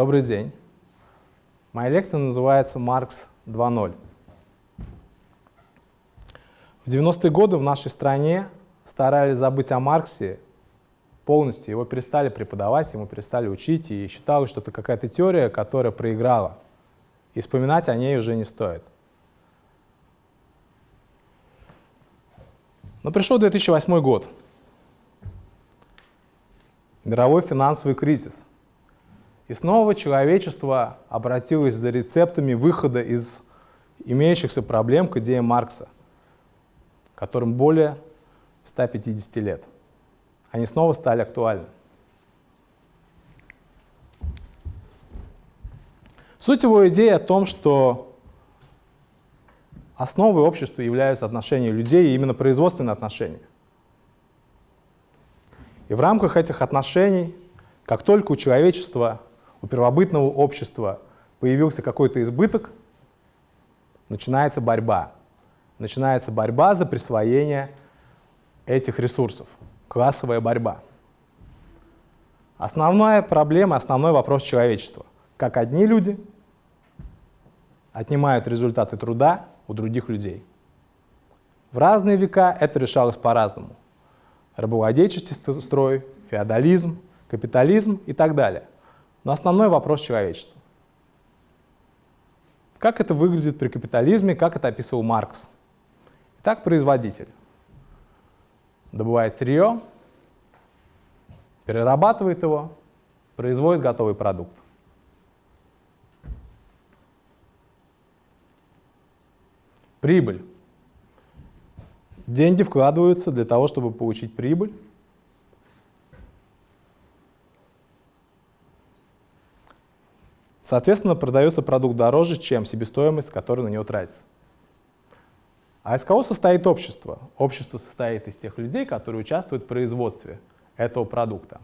Добрый день. Моя лекция называется «Маркс 2.0». В 90-е годы в нашей стране старались забыть о Марксе полностью. Его перестали преподавать, ему перестали учить, и считалось, что это какая-то теория, которая проиграла. И вспоминать о ней уже не стоит. Но пришел 2008 год. Мировой финансовый кризис – и снова человечество обратилось за рецептами выхода из имеющихся проблем к идее Маркса, которым более 150 лет. Они снова стали актуальны. Суть его идеи о том, что основой общества являются отношения людей и именно производственные отношения. И в рамках этих отношений, как только у человечества у первобытного общества появился какой-то избыток, начинается борьба. Начинается борьба за присвоение этих ресурсов, классовая борьба. Основная проблема, основной вопрос человечества. Как одни люди отнимают результаты труда у других людей. В разные века это решалось по-разному. Рабовладельческий строй, феодализм, капитализм и так далее – но основной вопрос человечества. Как это выглядит при капитализме, как это описывал Маркс? Итак, производитель добывает сырье, перерабатывает его, производит готовый продукт. Прибыль. Деньги вкладываются для того, чтобы получить прибыль. Соответственно, продается продукт дороже, чем себестоимость, которая на него тратится. А из кого состоит общество? Общество состоит из тех людей, которые участвуют в производстве этого продукта.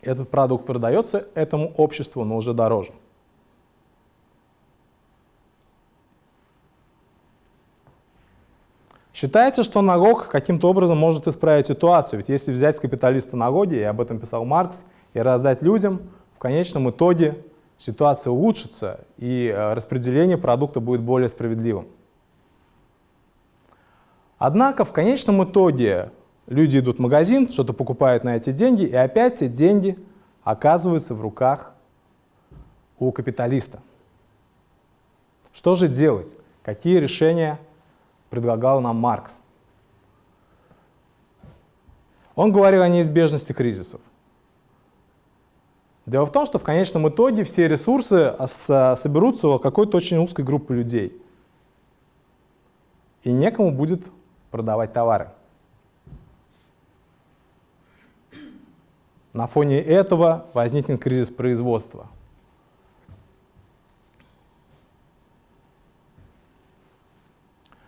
Этот продукт продается этому обществу, но уже дороже. Считается, что налог каким-то образом может исправить ситуацию. Ведь если взять капиталиста налоги, и об этом писал Маркс, и раздать людям, в конечном итоге ситуация улучшится и э, распределение продукта будет более справедливым. Однако в конечном итоге люди идут в магазин, что-то покупают на эти деньги, и опять эти деньги оказываются в руках у капиталиста. Что же делать? Какие решения предлагал нам Маркс? Он говорил о неизбежности кризисов. Дело в том, что в конечном итоге все ресурсы соберутся у какой-то очень узкой группы людей. И некому будет продавать товары. На фоне этого возникнет кризис производства.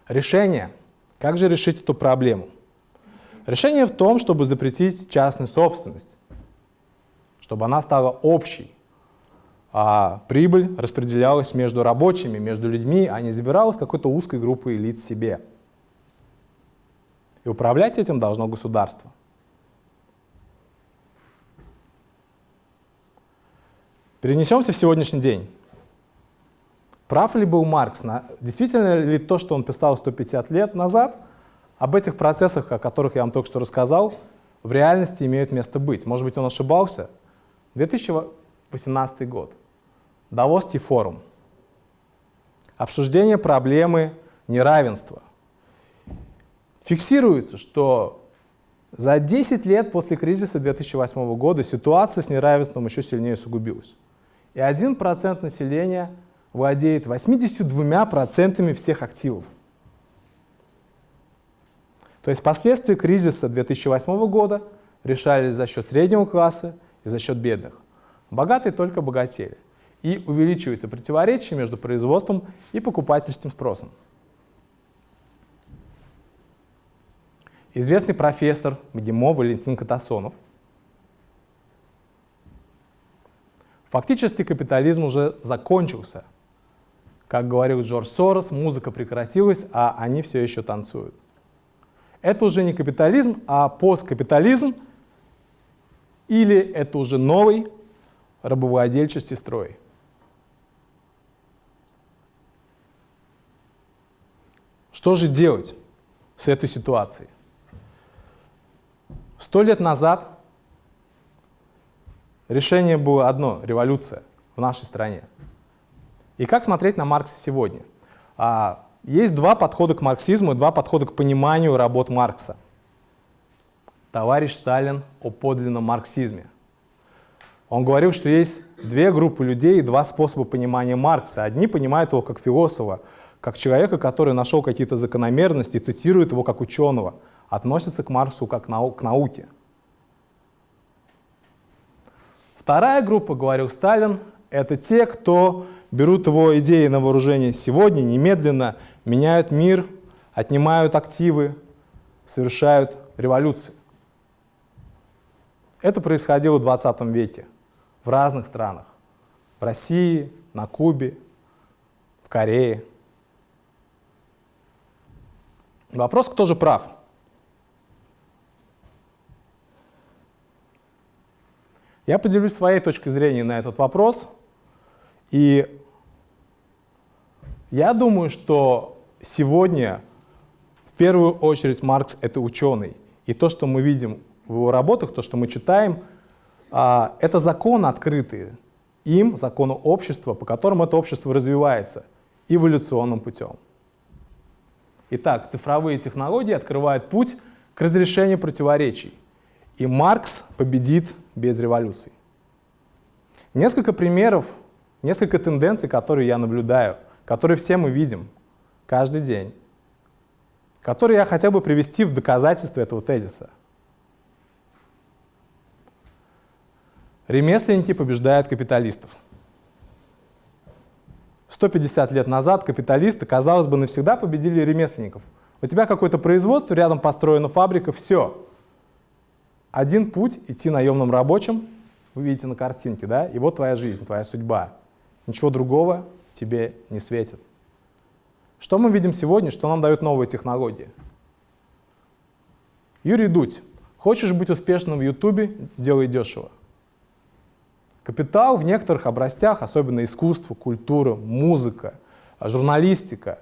Решение. Как же решить эту проблему? Решение в том, чтобы запретить частную собственность чтобы она стала общей, а прибыль распределялась между рабочими, между людьми, а не забиралась какой-то узкой группой лиц себе. И управлять этим должно государство. Перенесемся в сегодняшний день. Прав ли был Маркс? Действительно ли то, что он писал 150 лет назад, об этих процессах, о которых я вам только что рассказал, в реальности имеют место быть? Может быть, он ошибался? 2018 год. Давосский форум. Обсуждение проблемы неравенства. Фиксируется, что за 10 лет после кризиса 2008 года ситуация с неравенством еще сильнее усугубилась. И 1% населения владеет 82% всех активов. То есть последствия кризиса 2008 года решались за счет среднего класса и за счет бедных. Богатые только богатели. И увеличивается противоречие между производством и покупательским спросом. Известный профессор МГИМО Валентин Катасонов. Фактически капитализм уже закончился. Как говорил Джордж Сорос, музыка прекратилась, а они все еще танцуют. Это уже не капитализм, а посткапитализм – или это уже новый рабовладельческий строй. Что же делать с этой ситуацией? Сто лет назад решение было одно — революция в нашей стране. И как смотреть на Маркса сегодня? А, есть два подхода к марксизму и два подхода к пониманию работ Маркса. Товарищ Сталин о подлинном марксизме. Он говорил, что есть две группы людей и два способа понимания Маркса. Одни понимают его как философа, как человека, который нашел какие-то закономерности цитирует его как ученого, относится к Марксу как нау к науке. Вторая группа, говорил Сталин, это те, кто берут его идеи на вооружение сегодня, немедленно, меняют мир, отнимают активы, совершают революцию. Это происходило в 20 веке в разных странах. В России, на Кубе, в Корее. Вопрос, кто же прав? Я поделюсь своей точкой зрения на этот вопрос. И я думаю, что сегодня в первую очередь Маркс — это ученый. И то, что мы видим в его работах, то, что мы читаем, а, это законы открытые им, закону общества, по которым это общество развивается эволюционным путем. Итак, цифровые технологии открывают путь к разрешению противоречий, и Маркс победит без революции. Несколько примеров, несколько тенденций, которые я наблюдаю, которые все мы видим каждый день, которые я хотел бы привести в доказательство этого тезиса. Ремесленники побеждают капиталистов. 150 лет назад капиталисты, казалось бы, навсегда победили ремесленников. У тебя какое-то производство, рядом построена фабрика, все. Один путь — идти наемным рабочим, вы видите на картинке, да, и вот твоя жизнь, твоя судьба. Ничего другого тебе не светит. Что мы видим сегодня, что нам дают новые технологии? Юрий Дудь. Хочешь быть успешным в Ютубе, делай дешево. Капитал в некоторых областях, особенно искусство, культура, музыка, журналистика,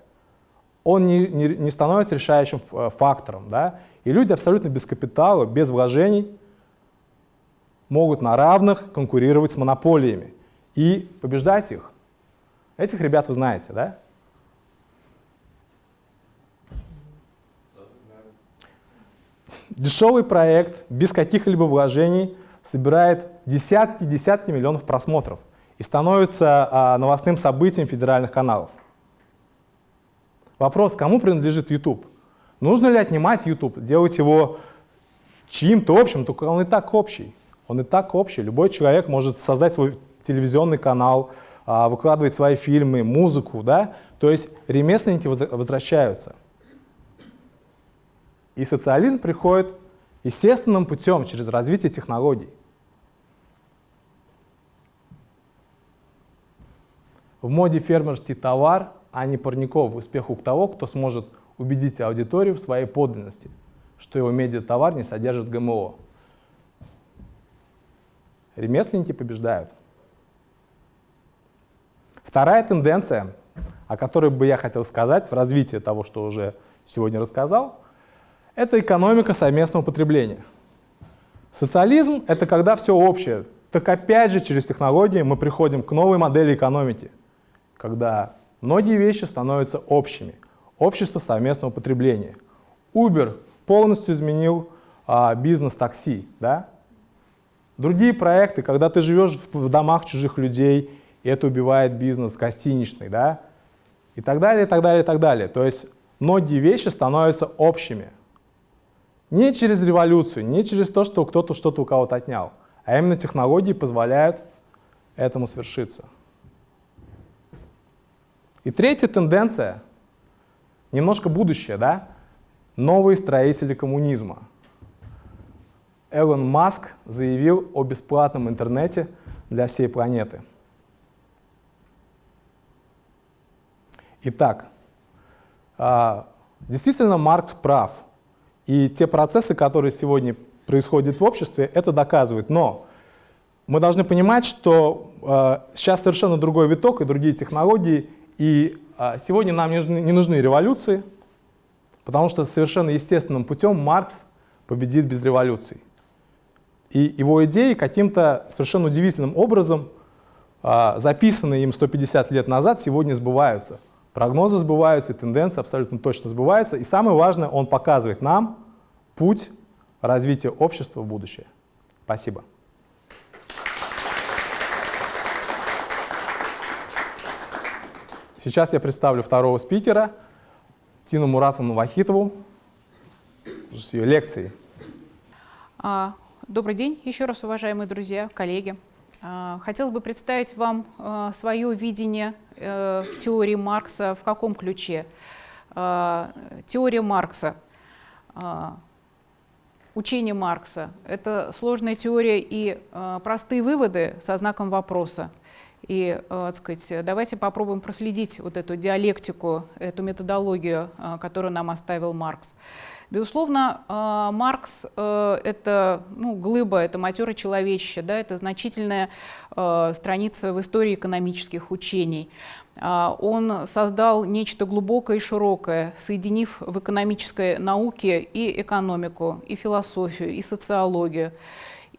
он не, не, не становится решающим э, фактором. Да? И люди абсолютно без капитала, без вложений могут на равных конкурировать с монополиями и побеждать их. Этих ребят вы знаете, да? Дешевый проект, без каких-либо вложений – собирает десятки-десятки миллионов просмотров и становится а, новостным событием федеральных каналов. Вопрос, кому принадлежит YouTube? Нужно ли отнимать YouTube, делать его чьим-то общим, только он и так общий. Он и так общий. Любой человек может создать свой телевизионный канал, а, выкладывать свои фильмы, музыку, да? То есть ремесленники возвращаются. И социализм приходит естественным путем, через развитие технологий. В моде фермерский товар, а не парников, успех у того, кто сможет убедить аудиторию в своей подлинности, что его медиатовар не содержит ГМО. Ремесленники побеждают. Вторая тенденция, о которой бы я хотел сказать в развитии того, что уже сегодня рассказал, это экономика совместного потребления. Социализм — это когда все общее. Так опять же через технологии мы приходим к новой модели экономики, когда многие вещи становятся общими. Общество совместного потребления. Uber полностью изменил а, бизнес такси. Да? Другие проекты, когда ты живешь в, в домах чужих людей, и это убивает бизнес гостиничный, да? и так далее, и так далее, и так далее. То есть многие вещи становятся общими. Не через революцию, не через то, что кто-то что-то у кого-то отнял, а именно технологии позволяют этому свершиться. И третья тенденция, немножко будущее, да? Новые строители коммунизма. Элон Маск заявил о бесплатном интернете для всей планеты. Итак, а, действительно Маркс прав – и те процессы, которые сегодня происходит в обществе, это доказывает. Но мы должны понимать, что э, сейчас совершенно другой виток и другие технологии, и э, сегодня нам не нужны, не нужны революции, потому что совершенно естественным путем Маркс победит без революций. И его идеи каким-то совершенно удивительным образом, э, записанные им 150 лет назад, сегодня сбываются. Прогнозы сбываются, тенденции абсолютно точно сбываются. И самое важное, он показывает нам путь развития общества в будущее. Спасибо. Сейчас я представлю второго спикера, Тину Муратовну Вахитову, с ее лекцией. А, добрый день еще раз, уважаемые друзья, коллеги. А, хотелось бы представить вам а, свое видение э, теории Маркса в каком ключе. А, теория Маркса, учение Маркса — это сложная теория и простые выводы со знаком вопроса. И, так сказать, давайте попробуем проследить вот эту диалектику, эту методологию, которую нам оставил Маркс. Безусловно, а, Маркс э, — это ну, глыба, это матерое человечище, да, это значительная э, страница в истории экономических учений. Он создал нечто глубокое и широкое, соединив в экономической науке и экономику, и философию, и социологию.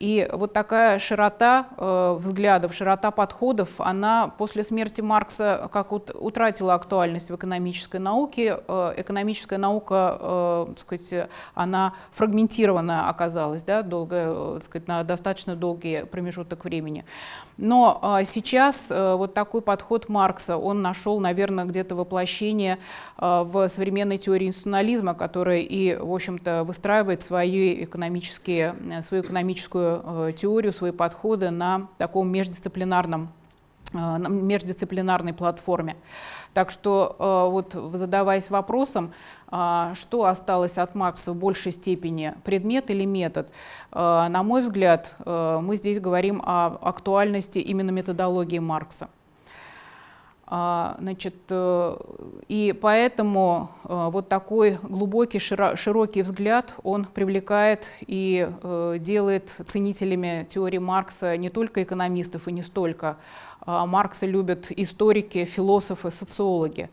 И вот такая широта э, взглядов, широта подходов, она после смерти Маркса как вот утратила актуальность в экономической науке. Э, экономическая наука, э, так сказать, она фрагментирована оказалась да, долго, э, так сказать, на достаточно долгий промежуток времени. Но э, сейчас э, вот такой подход Маркса, он нашел, наверное, где-то воплощение э, в современной теории институционализма, которая и, в общем-то, выстраивает свои экономические, э, свою экономическую э, теорию, свои подходы на таком междисциплинарном э, междисциплинарной платформе. Так что э, вот задаваясь вопросом, что осталось от Маркса в большей степени, предмет или метод, на мой взгляд, мы здесь говорим о актуальности именно методологии Маркса. А, значит, э, и поэтому э, вот такой глубокий, широкий взгляд, он привлекает и э, делает ценителями теории Маркса не только экономистов и не столько. А Маркса любят историки, философы, социологи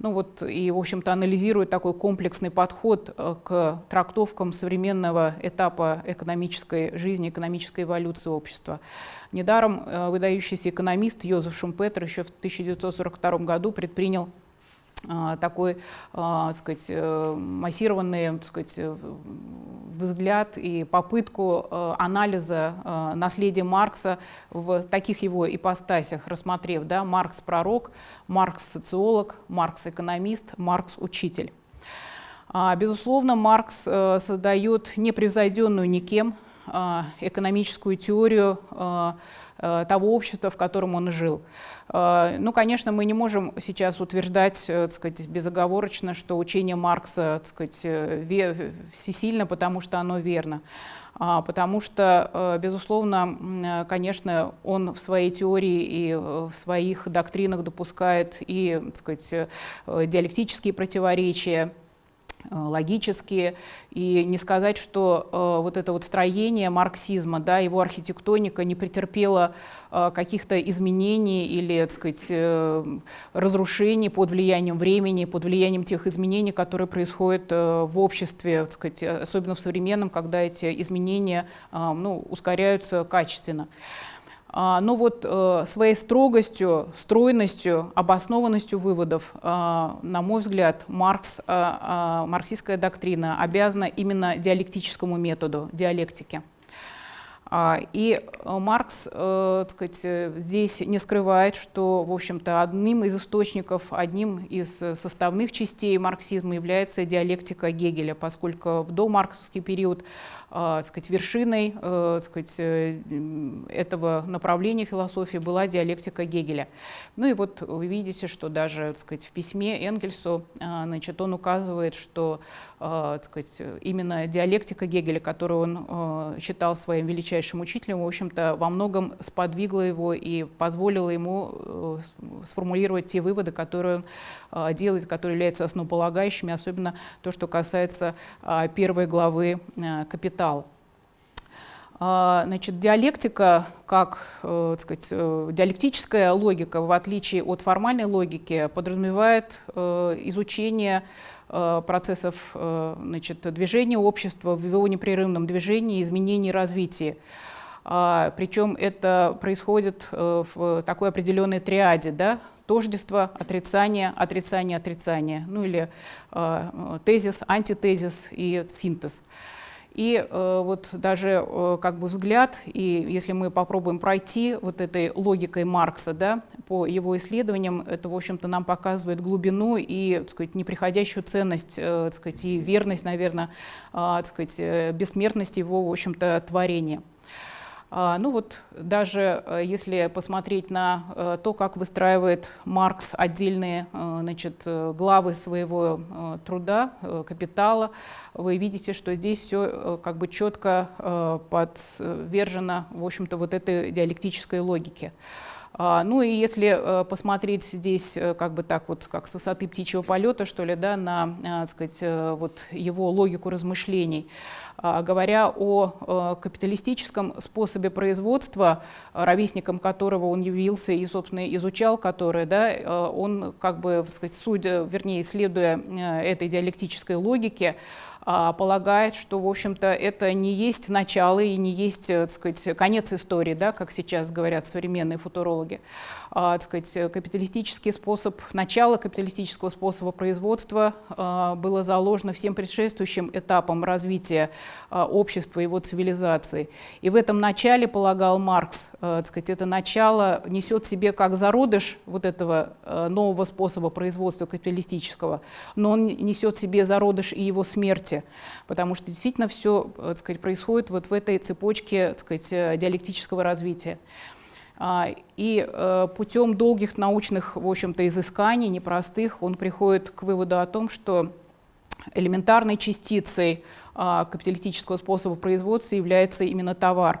ну вот и, в общем-то, анализирует такой комплексный подход э, к трактовкам современного этапа экономической жизни, экономической эволюции общества. Недаром э, выдающийся экономист Йозеф Шумпетер еще в 1942 году предпринял такой, а, сказать, э, массированный так сказать, э, взгляд и попытку э, анализа наследия Маркса в таких его ипостасях, рассмотрев да, Маркс пророк, Маркс социолог, Маркс экономист, Маркс учитель. А, безусловно, Маркс создает непревзойденную никем экономическую теорию того общества, в котором он жил. Э, ну, конечно, мы не можем сейчас утверждать, э, так сказать, безоговорочно, что учение Маркса, так сказать, всесильно, потому что оно верно. А, потому что, безусловно, конечно, он в своей теории и в своих доктринах допускает и, так сказать, диалектические противоречия, Э, логические, и не сказать, что э, вот это вот строение марксизма, да, его архитектоника не претерпела э, каких-то изменений или, так сказать, э, разрушений под влиянием времени, под влиянием тех изменений, которые происходят э, в обществе, так сказать, особенно в современном, когда эти изменения э, ну, ускоряются качественно. Но ну вот э, своей строгостью, стройностью, обоснованностью выводов, а, на мой взгляд, Маркс, а, марксистская доктрина обязана именно диалектическому методу, диалектике. И э, Маркс э, сказать, здесь не скрывает, что, в общем-то, одним из источников, одним из составных частей марксизма является диалектика Гегеля, поскольку в домарксовский период э, сказать, вершиной сказать, этого направления философии была диалектика Гегеля. Ну и вот вы видите, что даже сказать, в письме Энгельсу значит, он указывает, что сказать, именно диалектика Гегеля, которую он считал своим величайшим учителем, в общем-то, во многом сподвигло его и позволило ему э, сформулировать те выводы, которые он э, делает, которые являются основополагающими, особенно то, что касается э, первой главы «Капитал». А, значит, диалектика, как э, сказать, э, диалектическая логика, в отличие от формальной логики, подразумевает э, изучение процессов значит, движения общества в его непрерывном движении, изменении, развитии. А, причем это происходит в такой определенной триаде, да? тождество, отрицание, отрицание, отрицание, ну или тезис, антитезис и синтез. И э, вот даже э, как бы взгляд, и если мы попробуем пройти вот этой логикой Маркса, да, по его исследованиям, это, в общем-то, нам показывает глубину и, так сказать, неприходящую ценность, э, так сказать, и верность, наверное, э, так сказать, э, бессмертности его, в общем-то, творения. А, ну вот даже э, если посмотреть на э, то, как выстраивает Маркс отдельные э, значит, главы своего труда, капитала, вы видите, что здесь все как бы четко подвержено, в общем-то, вот этой диалектической логике. А, ну и если посмотреть здесь как бы так вот, как с высоты птичьего полета, что ли, да, на, сказать, вот его логику размышлений, а, говоря о э, капиталистическом способе производства, ровесником которого он явился и, собственно, изучал который, да, э, он, как бы, сказать, судя, вернее, следуя э, этой диалектической логике, полагает, что, в общем-то, это не есть начало и не есть, так сказать, конец истории, да, как сейчас говорят современные футурологи. А, так сказать, капиталистический способ, начало капиталистического способа производства а, было заложено всем предшествующим этапам развития общества, и его цивилизации. И в этом начале, полагал Маркс, так сказать, это начало несет в себе как зародыш вот этого нового способа производства капиталистического, но он несет в себе зародыш и его смерти, потому что действительно все так сказать, происходит вот в этой цепочке так сказать, диалектического развития. А, и э, путем долгих научных, в общем-то, изысканий, непростых, он приходит к выводу о том, что элементарной частицей а, капиталистического способа производства является именно товар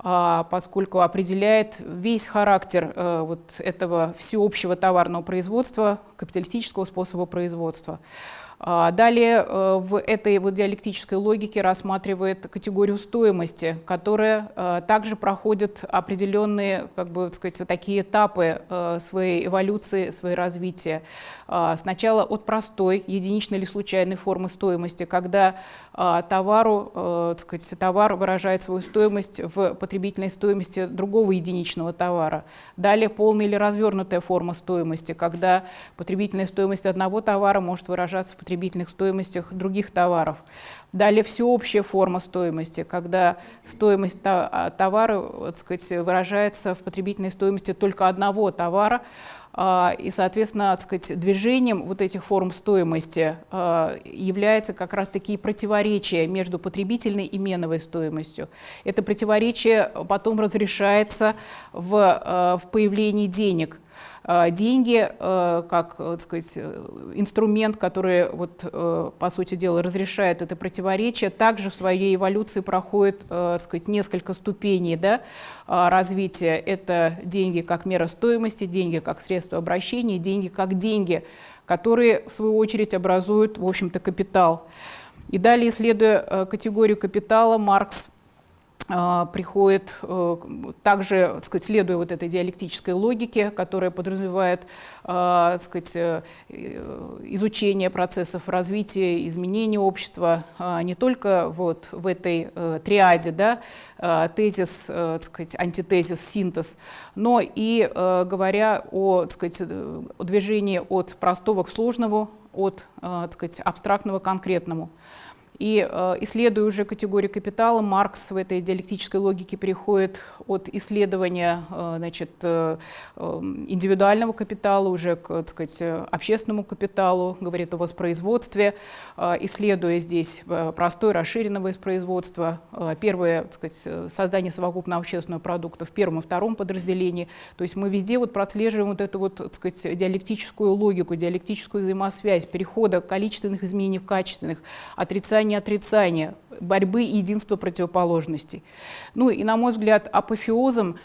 а, поскольку определяет весь характер вот этого всеобщего товарного производства, капиталистического способа производства. А, далее э, в этой вот диалектической логике рассматривает категорию стоимости, которая э, также проходит определенные, как бы так сказать, такие этапы э, своей эволюции, своей развития. А, сначала от простой, единичной или случайной формы стоимости, когда а, товару, так сказать, товар выражает свою стоимость в потребительной стоимости другого единичного товара. Далее полная или развернутая форма стоимости, когда потребительная стоимость одного товара может выражаться в потребительных стоимостях других товаров. Далее всеобщая форма стоимости, когда стоимость а, товара так сказать, выражается в потребительной стоимости только одного товара, а, и, соответственно, так сказать, движением вот этих форм стоимости а, является как раз-таки противоречие между потребительной и меновой стоимостью. Это противоречие потом разрешается в, в появлении денег – деньги э, как э, так сказать, инструмент, который, вот, э, по сути дела, разрешает это противоречие, также в своей эволюции проходит так сказать, несколько ступеней да, развития. Это деньги как мера стоимости, деньги как средство обращения, деньги как деньги, которые, в свою очередь, образуют, в общем-то, капитал. И далее, исследуя категорию капитала, Маркс приходит э, также, так сказать, следуя вот этой диалектической логике, которая подразумевает а, так сказать, э, изучение процессов развития, изменения общества а, не только вот в этой э, триаде, да, тезис, так сказать, антитезис, синтез, но и говоря о, так сказать, движении от простого к сложному, от так сказать, абстрактного к конкретному. И э, исследуя уже категорию капитала, Маркс в этой диалектической логике переходит от исследования э, значит, э, индивидуального капитала уже к так сказать, общественному капиталу, говорит о воспроизводстве, исследуя здесь простое расширенное воспроизводство, первое так сказать, создание совокупного общественного продукта в первом и втором подразделении. То есть мы везде вот прослеживаем вот эту вот, так сказать, диалектическую логику, диалектическую взаимосвязь перехода количественных изменений в качественных, отрицания отрицание, отрицание, борьбы и единства противоположностей. Ну и, на мой взгляд, апофеозом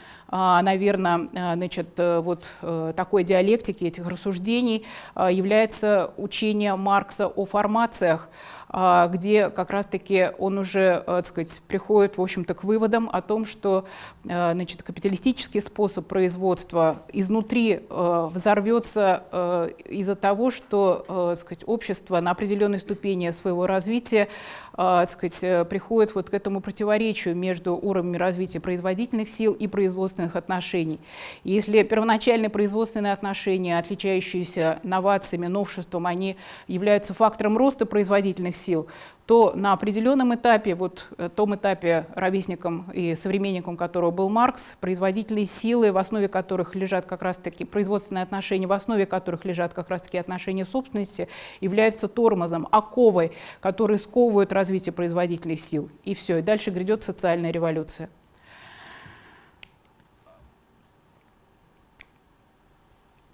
наверное, значит, э, вот э, такой диалектики, этих рассуждений является учение Маркса о формациях, а, где как раз-таки он уже, э, так сказать, приходит, в общем-то, к выводам о том, что значит, капиталистический способ производства изнутри взорвется из-за того, что так сказать, общество на определенной ступени своего развития так сказать, приходит вот к этому противоречию между уровнями развития производительных сил и производственных отношений. Если первоначальные производственные отношения, отличающиеся новациями, новшеством, они являются фактором роста производительных сил, то на определенном этапе, вот э, том этапе, ровесником и современником которого был Маркс, производительные силы, в основе которых лежат как раз-таки производственные отношения, в основе которых лежат как раз-таки отношения собственности, являются тормозом, оковой, которые сковывают развитие производительных сил. И все, и дальше грядет социальная революция.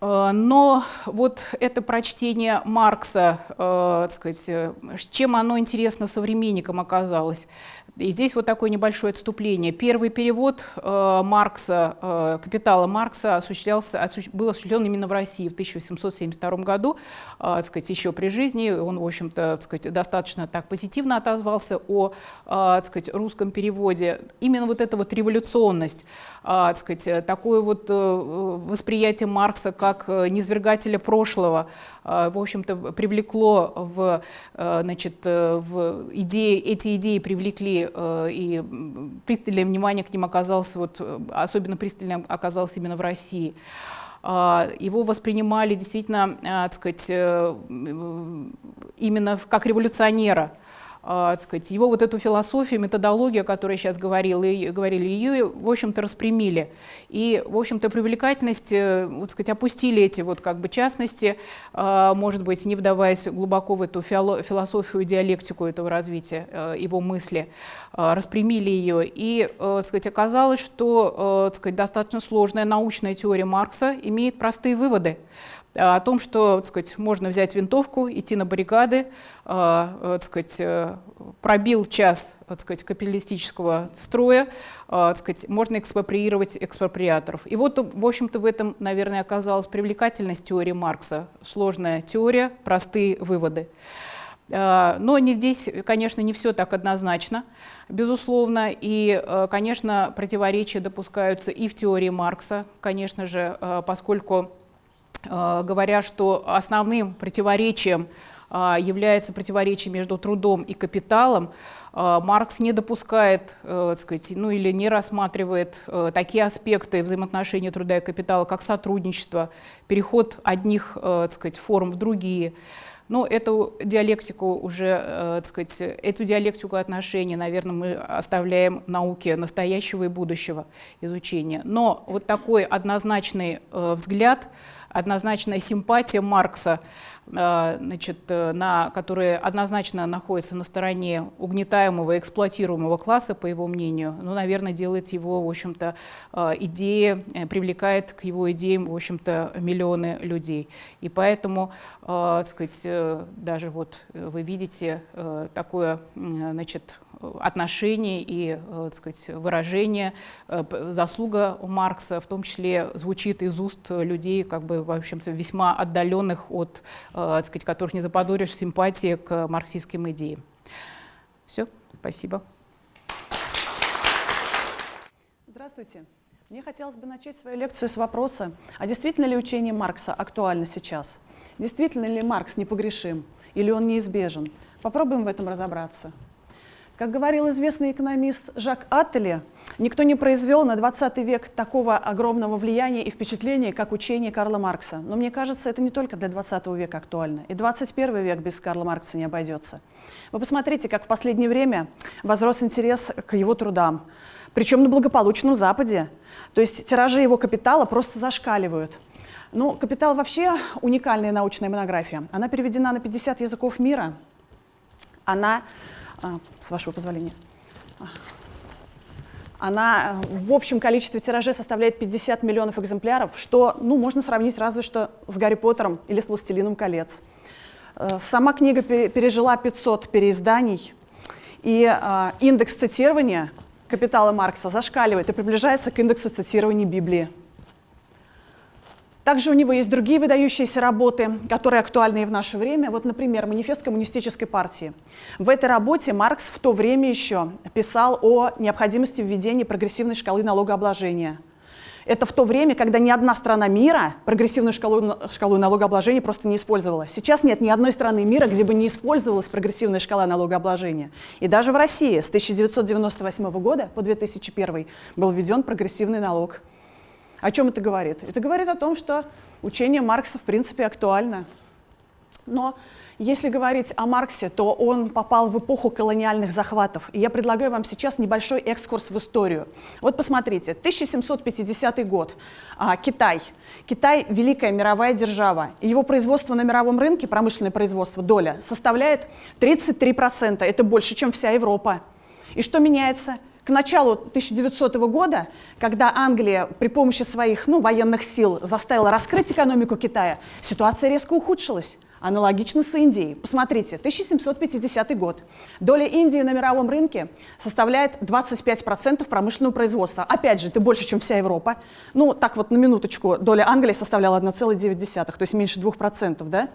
Э, но вот это прочтение Маркса, э, сказать, э, чем оно интересно современникам оказалось? И здесь вот такое небольшое отступление. Первый перевод э, Маркса, э, «Капитала Маркса» осуществлялся, осу был осуществлен именно в России в 1872 году, э, сказать, еще при жизни. Он, в общем-то, сказать, достаточно так позитивно отозвался о э, сказать, русском переводе. Именно вот эта вот революционность, э, сказать, такое вот э, восприятие Маркса как э, низвергателя прошлого, в общем-то, привлекло в, э, значит, э, в идеи, эти идеи привлекли Э, и пристальное внимание к ним оказалось, вот, особенно пристальным оказалось именно в России. А, его воспринимали действительно, так сказать, именно как революционера. А, сказать, его вот эту философию, методологию, о которой сейчас говорила, и, говорили, ее, в общем-то, распрямили. И, в общем-то, привлекательность, э, вот сказать, опустили эти вот как бы частности, а, может быть, не вдаваясь глубоко в эту философию, диалектику этого развития, э, его мысли, а, распрямили ее. И, э, сказать, оказалось, что, сказать, достаточно сложная научная теория Маркса имеет простые выводы о том, что так сказать, можно взять винтовку, идти на баррикады, э, так сказать, э, пробил час так сказать, капиталистического строя, э, так сказать, можно экспроприировать экспроприаторов. И вот, в общем-то, в этом, наверное, оказалась привлекательность теории Маркса. Сложная теория, простые выводы. Но не здесь, конечно, не все так однозначно, безусловно. И, конечно, противоречия допускаются и в теории Маркса, конечно же, поскольку Э, говоря, что основным противоречием э, является противоречие между трудом и капиталом, э, Маркс не допускает, сказать, ну или не рассматривает такие аспекты взаимоотношения труда и капитала, как сотрудничество, переход одних сказать, форм в другие. Но эту диалектику уже, так сказать, эту диалектику отношений, наверное, мы оставляем науке настоящего и будущего изучения. Но вот такой однозначный взгляд – однозначная симпатия Маркса, э, значит, э, на, которая однозначно находится на стороне угнетаемого, эксплуатируемого класса, по его мнению, ну, наверное, делает его, в общем-то, э, идеи, привлекает к его идеям, в общем-то, миллионы людей. И поэтому, так сказать, даже вот вы видите такое, значит, отношение и э, так сказать, выражение, э, заслуга Маркса в том числе звучит из уст людей, как бы, в общем-то, весьма отдаленных от, э, так сказать, которых не заподозришь симпатии к марксистским идеям. Все, спасибо. Здравствуйте. Мне хотелось бы начать свою лекцию с вопроса, а действительно ли учение Маркса актуально сейчас? Действительно ли Маркс непогрешим или он неизбежен? Попробуем в этом разобраться. Как говорил известный экономист Жак Аттеле, никто не произвел на 20 век такого огромного влияния и впечатления, как учение Карла Маркса. Но мне кажется, это не только для 20 века актуально. И 21 век без Карла Маркса не обойдется. Вы посмотрите, как в последнее время возрос интерес к его трудам. Причем на благополучном Западе. То есть тиражи его капитала просто зашкаливают. Ну, «Капитал» вообще уникальная научная монография. Она переведена на 50 языков мира. Она с вашего позволения. Она э, в общем количестве тиражей составляет 50 миллионов экземпляров, что ну, можно сравнить разве что с Гарри Поттером или с «Властелином колец». Э, сама книга пережила 500 переизданий, И э, индекс цитирования капитала Маркса зашкаливает и приближается к индексу цитирования Библии. Также у него есть другие выдающиеся работы, которые актуальны и в наше время. Вот, например, «Манифест коммунистической партии». В этой работе Маркс в то время еще писал о необходимости введения прогрессивной шкалы налогообложения. Это в то время, когда ни одна страна мира прогрессивную шкалу, шкалу налогообложения просто не использовала. Сейчас нет ни одной страны мира, где бы не использовалась прогрессивная шкала налогообложения. И даже в России с 1998 года по 2001 был введен прогрессивный налог. О чем это говорит? Это говорит о том, что учение Маркса в принципе актуально. Но если говорить о Марксе, то он попал в эпоху колониальных захватов. И я предлагаю вам сейчас небольшой экскурс в историю. Вот посмотрите, 1750 год, а, Китай. Китай – великая мировая держава. его производство на мировом рынке, промышленное производство, доля, составляет 33%. Это больше, чем вся Европа. И что меняется? К началу 1900 года, когда Англия при помощи своих ну, военных сил заставила раскрыть экономику Китая, ситуация резко ухудшилась. Аналогично с Индией. Посмотрите, 1750 год. Доля Индии на мировом рынке составляет 25% промышленного производства. Опять же, это больше, чем вся Европа. Ну, так вот, на минуточку, доля Англии составляла 1,9, то есть меньше 2%. Да?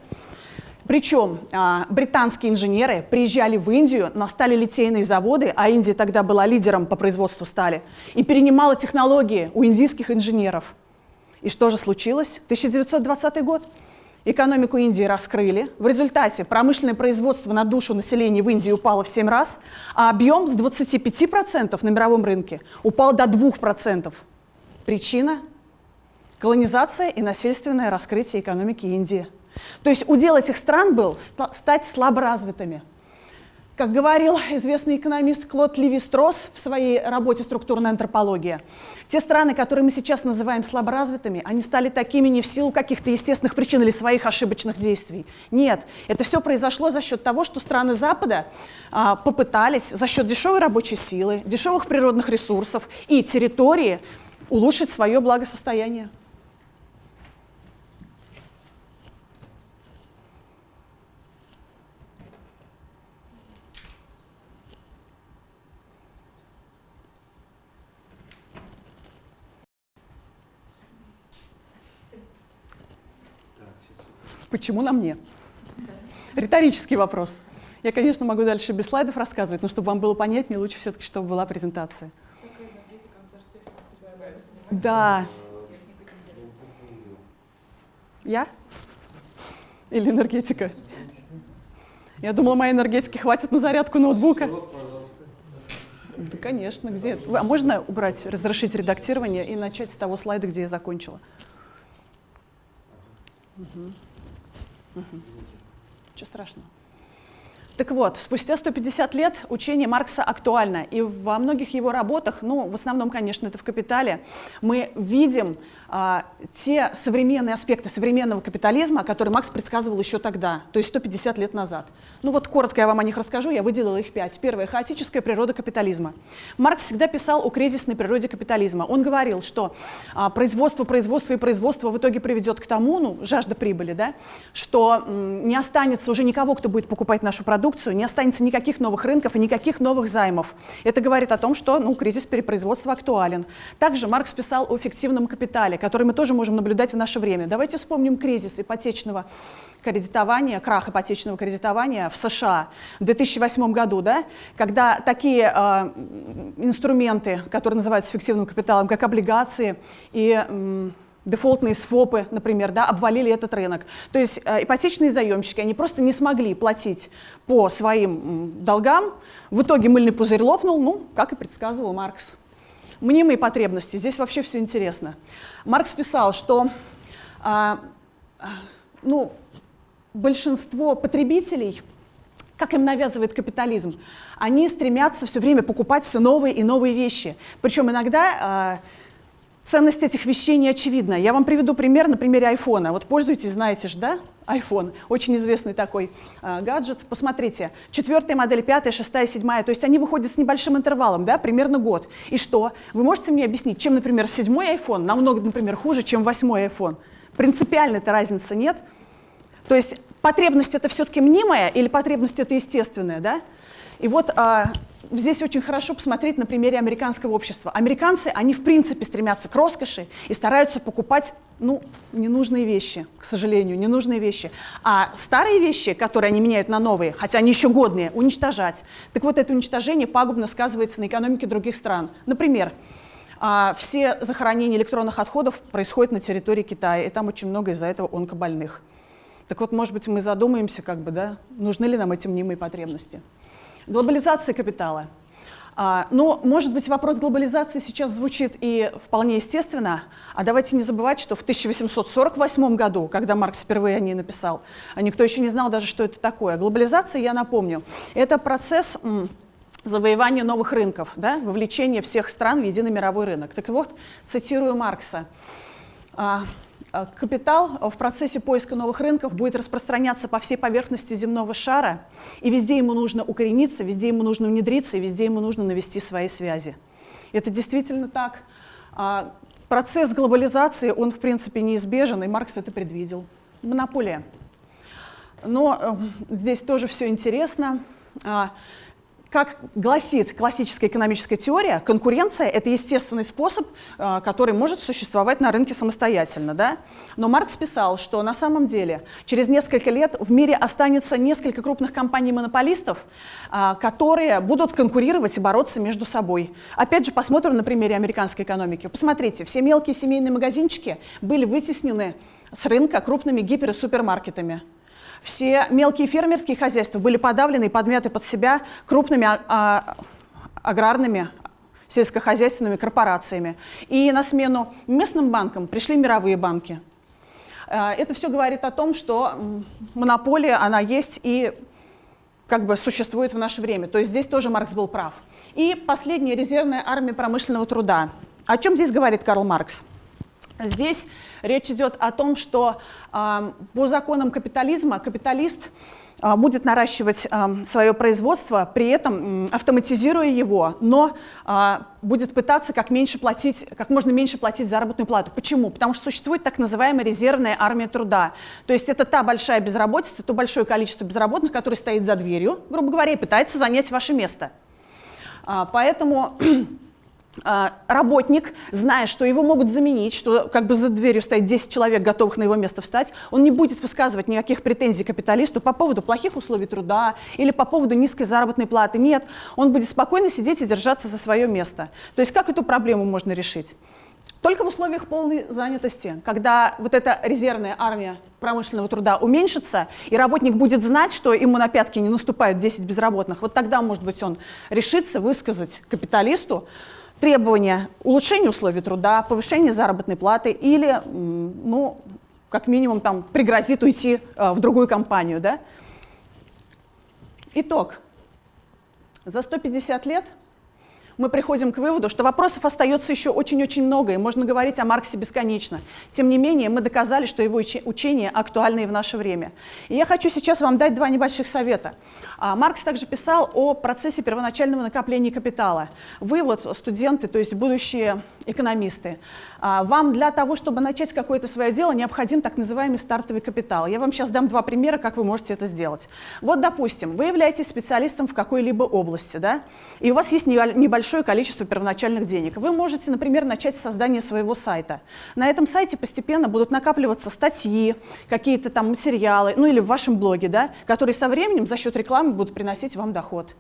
Причем а, британские инженеры приезжали в Индию на сталелитейные заводы, а Индия тогда была лидером по производству стали, и перенимала технологии у индийских инженеров. И что же случилось? 1920 год. Экономику Индии раскрыли. В результате промышленное производство на душу населения в Индии упало в 7 раз, а объем с 25% на мировом рынке упал до 2%. Причина – колонизация и насильственное раскрытие экономики Индии. То есть удел этих стран был стать слаборазвитыми. Как говорил известный экономист Клод Леви-Стросс в своей работе «Структурная антропология», те страны, которые мы сейчас называем слаборазвитыми, они стали такими не в силу каких-то естественных причин или своих ошибочных действий. Нет, это все произошло за счет того, что страны Запада а, попытались за счет дешевой рабочей силы, дешевых природных ресурсов и территории улучшить свое благосостояние. Почему на мне? Риторический вопрос. Я, конечно, могу дальше без слайдов рассказывать, но чтобы вам было понятнее, лучше все-таки, чтобы была презентация. Да. Я? Или энергетика? Я думала, моей энергетики хватит на зарядку ноутбука. Да, конечно, где? А можно убрать, разрешить редактирование и начать с того слайда, где я закончила? Угу. Угу. Ничего страшного. Так вот, спустя 150 лет учение Маркса актуально, и во многих его работах, ну, в основном, конечно, это в «Капитале», мы видим а, те современные аспекты современного капитализма, которые Макс предсказывал еще тогда, то есть 150 лет назад. Ну вот коротко я вам о них расскажу, я выделила их пять. Первое – хаотическая природа капитализма. Маркс всегда писал о кризисной природе капитализма. Он говорил, что а, производство, производство и производство в итоге приведет к тому, ну, жажда прибыли, да, что м, не останется уже никого, кто будет покупать нашу продукцию, не останется никаких новых рынков и никаких новых займов. Это говорит о том, что ну, кризис перепроизводства актуален. Также Маркс писал о фиктивном капитале далее, которые мы тоже можем наблюдать в наше время. Давайте вспомним кризис ипотечного кредитования, крах ипотечного кредитования в США в 2008 году, да, когда такие э, инструменты, которые называются фиктивным капиталом, как облигации и э, дефолтные свопы, например, да, обвалили этот рынок. То есть э, ипотечные заемщики, они просто не смогли платить по своим долгам, в итоге мыльный пузырь лопнул, ну, как и предсказывал Маркс. Мнимые потребности, здесь вообще все интересно. Маркс писал, что а, ну, большинство потребителей, как им навязывает капитализм, они стремятся все время покупать все новые и новые вещи. Причем иногда а, Ценность этих вещей не очевидна. Я вам приведу пример на примере айфона. Вот пользуетесь, знаете же, да? iPhone, очень известный такой э, гаджет. Посмотрите, четвертая модель, пятая, шестая, седьмая, то есть они выходят с небольшим интервалом, да, примерно год. И что? Вы можете мне объяснить, чем, например, седьмой iPhone намного, например, хуже, чем восьмой iPhone? Принципиальной-то разницы нет. То есть потребность это все-таки мнимая или потребность это естественная, да? И вот а, здесь очень хорошо посмотреть на примере американского общества. Американцы, они в принципе стремятся к роскоши и стараются покупать ну, ненужные вещи, к сожалению, ненужные вещи. А старые вещи, которые они меняют на новые, хотя они еще годные, уничтожать. Так вот, это уничтожение пагубно сказывается на экономике других стран. Например, а, все захоронения электронных отходов происходят на территории Китая, и там очень много из-за этого онкобольных. Так вот, может быть, мы задумаемся, как бы, да, нужны ли нам эти мнимые потребности. Глобализация капитала. А, но, может быть, вопрос глобализации сейчас звучит и вполне естественно. А давайте не забывать, что в 1848 году, когда Маркс впервые о ней написал, никто еще не знал даже, что это такое. Глобализация, я напомню, это процесс завоевания новых рынков, да, вовлечение всех стран в единый мировой рынок. Так вот, цитирую Маркса. А, Э, капитал в процессе поиска новых рынков будет распространяться по всей поверхности земного шара, и везде ему нужно укорениться, везде ему нужно внедриться, и везде ему нужно навести свои связи. Это действительно так. А, процесс глобализации, он в принципе неизбежен, и Маркс это предвидел. Монополия. Но э, здесь тоже все интересно. Как гласит классическая экономическая теория, конкуренция – это естественный способ, э, который может существовать на рынке самостоятельно. Да? Но Маркс писал, что на самом деле через несколько лет в мире останется несколько крупных компаний-монополистов, э, которые будут конкурировать и бороться между собой. Опять же, посмотрим на примере американской экономики. Посмотрите, все мелкие семейные магазинчики были вытеснены с рынка крупными гипер- и супермаркетами. Все мелкие фермерские хозяйства были подавлены и подмяты под себя крупными а, а, аграрными сельскохозяйственными корпорациями. И на смену местным банкам пришли мировые банки. А, это все говорит о том, что монополия, она есть и как бы существует в наше время. То есть здесь тоже Маркс был прав. И последняя резервная армия промышленного труда. О чем здесь говорит Карл Маркс? Здесь речь идет о том, что э, по законам капитализма капиталист э, будет наращивать э, свое производство, при этом автоматизируя его, но будет пытаться как, меньше платить, как можно меньше платить заработную плату. Почему? Потому что существует так называемая резервная армия труда. То есть это та большая безработица, то большое количество безработных, которые стоит за дверью, грубо говоря, и пытается занять ваше место. Поэтому работник, зная, что его могут заменить, что как бы за дверью стоит 10 человек, готовых на его место встать, он не будет высказывать никаких претензий капиталисту по поводу плохих условий труда или по поводу низкой заработной платы. Нет, он будет спокойно сидеть и держаться за свое место. То есть как эту проблему можно решить? Только в условиях полной занятости, когда вот эта резервная армия промышленного труда уменьшится, и работник будет знать, что ему на пятки не наступают 10 безработных, вот тогда, может быть, он решится высказать капиталисту, требования улучшения условий труда, повышения заработной платы или, ну, как минимум, там, пригрозит уйти э, в другую компанию. Да? Итог. За 150 лет мы приходим к выводу, что вопросов остается еще очень-очень много, и можно говорить о Марксе бесконечно. Тем не менее, мы доказали, что его учение актуально и в наше время. И я хочу сейчас вам дать два небольших совета. А, Маркс также писал о процессе первоначального накопления капитала. Вы вот студенты, то есть будущие экономисты, а, вам для того, чтобы начать какое-то свое дело, необходим так называемый стартовый капитал. Я вам сейчас дам два примера, как вы можете это сделать. Вот, допустим, вы являетесь специалистом в какой-либо области, да, и у вас есть небольшое количество первоначальных денег. Вы можете, например, начать создание своего сайта. На этом сайте постепенно будут накапливаться статьи, какие-то там материалы, ну или в вашем блоге, да, которые со временем за счет рекламы будут приносить вам доход.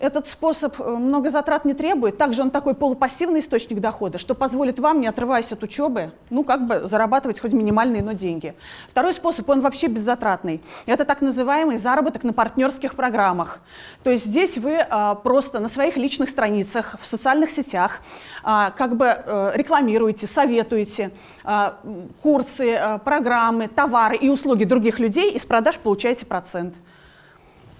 Этот способ э, много затрат не требует, также он такой полупассивный источник дохода, что позволит вам, не отрываясь от учебы, ну как бы зарабатывать хоть минимальные, но деньги. Второй способ, он вообще беззатратный. Это так называемый заработок на партнерских программах. То есть здесь вы а, просто на своих личных страницах, в социальных сетях а, как бы а, рекламируете, советуете а, курсы, а, программы, товары и услуги других людей, и с продаж получаете процент.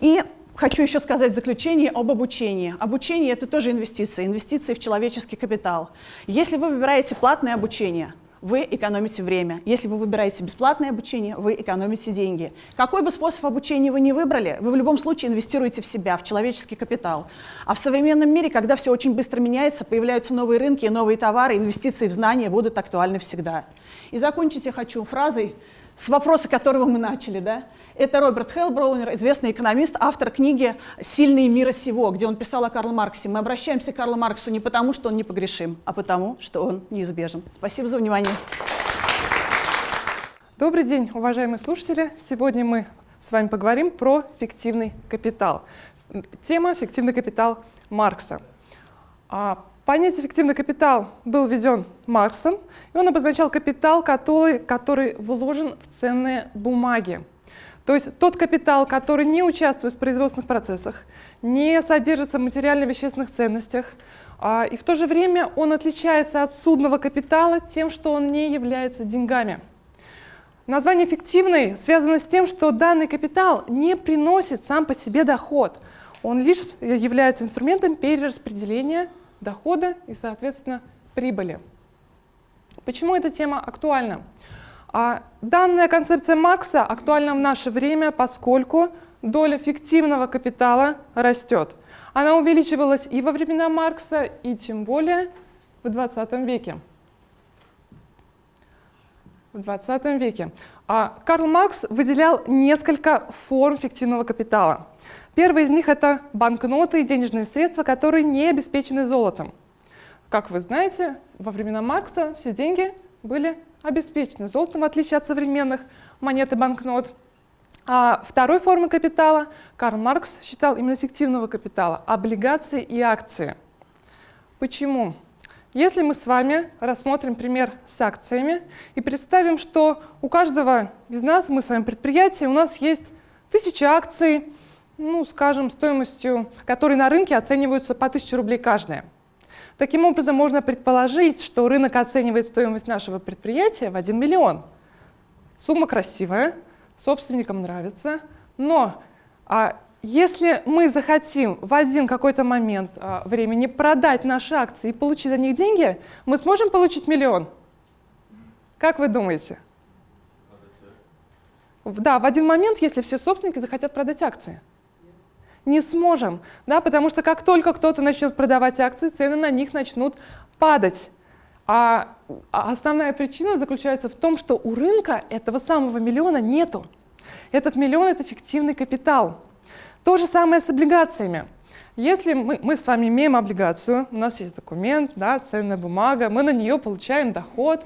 И Хочу еще сказать в заключение об обучении. Обучение – это тоже инвестиции, инвестиции в человеческий капитал. Если вы выбираете платное обучение, вы экономите время. Если вы выбираете бесплатное обучение, вы экономите деньги. Какой бы способ обучения вы ни выбрали, вы в любом случае инвестируете в себя, в человеческий капитал. А в современном мире, когда все очень быстро меняется, появляются новые рынки, новые товары, инвестиции в знания будут актуальны всегда. И закончить я хочу фразой с вопроса, которого мы начали. Да? Это Роберт Хеллброунер, известный экономист, автор книги «Сильные мира сего», где он писал о Карле Марксе. Мы обращаемся к Карлу Марксу не потому, что он непогрешим, а потому, что он неизбежен. Спасибо за внимание. Добрый день, уважаемые слушатели. Сегодня мы с вами поговорим про фиктивный капитал. Тема «Фиктивный капитал Маркса». А, понятие «фиктивный капитал» был введен Марксом, и он обозначал капитал, который, который вложен в ценные бумаги. То есть тот капитал, который не участвует в производственных процессах, не содержится в материально-вещественных ценностях, а, и в то же время он отличается от судного капитала тем, что он не является деньгами. Название «фиктивный» связано с тем, что данный капитал не приносит сам по себе доход. Он лишь является инструментом перераспределения дохода и, соответственно, прибыли. Почему эта тема актуальна? А данная концепция Маркса актуальна в наше время, поскольку доля фиктивного капитала растет. Она увеличивалась и во времена Маркса, и тем более в 20 веке в 20 веке. А Карл Маркс выделял несколько форм фиктивного капитала. Первый из них — это банкноты и денежные средства, которые не обеспечены золотом. Как вы знаете, во времена Маркса все деньги были обеспечены золотом, в отличие от современных монет и банкнот. А второй формой капитала Карл Маркс считал именно фиктивного капитала — облигации и акции. Почему? Если мы с вами рассмотрим пример с акциями и представим, что у каждого из нас, мы с вами предприятие, у нас есть тысяча акций, ну, скажем, стоимостью, которые на рынке оцениваются по 1000 рублей каждая. Таким образом, можно предположить, что рынок оценивает стоимость нашего предприятия в 1 миллион. Сумма красивая, собственникам нравится, но а если мы захотим в один какой-то момент а, времени продать наши акции и получить за них деньги, мы сможем получить миллион? Как вы думаете? Да, в один момент, если все собственники захотят продать акции. Не сможем, да, потому что как только кто-то начнет продавать акции, цены на них начнут падать. А, а основная причина заключается в том, что у рынка этого самого миллиона нету. Этот миллион — это фиктивный капитал. То же самое с облигациями. Если мы, мы с вами имеем облигацию, у нас есть документ, да, ценная бумага, мы на нее получаем доход,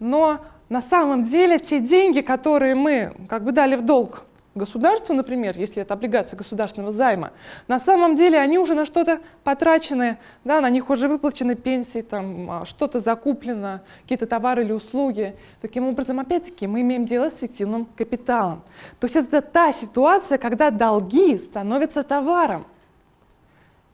но на самом деле те деньги, которые мы как бы дали в долг государству, например, если это облигация государственного займа, на самом деле они уже на что-то потрачены, да, на них уже выплачены пенсии, там а, что-то закуплено, какие-то товары или услуги. Таким образом, опять-таки, мы имеем дело с фиктивным капиталом. То есть это та ситуация, когда долги становятся товаром.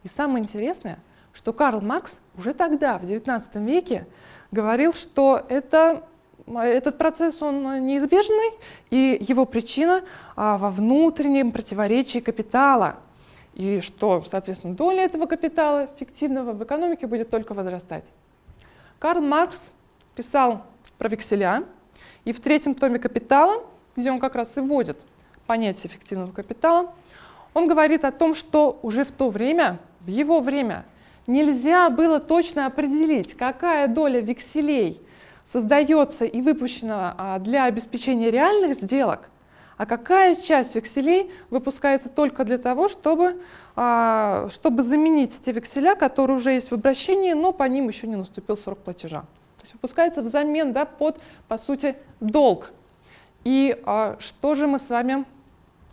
И самое интересное, что Карл Маркс уже тогда, в XIX веке, говорил, что это этот процесс он неизбежный, и его причина а, во внутреннем противоречии капитала. И что, соответственно, доля этого капитала фиктивного в экономике будет только возрастать. Карл Маркс писал про векселя, и в третьем томе «Капитала», где он как раз и вводит понятие фиктивного капитала, он говорит о том, что уже в то время, в его время, нельзя было точно определить, какая доля векселей создается и выпущена а, для обеспечения реальных сделок, а какая часть векселей выпускается только для того, чтобы, а, чтобы заменить те векселя, которые уже есть в обращении, но по ним еще не наступил срок платежа. То есть выпускается взамен да, под, по сути, долг. И а, что же мы с вами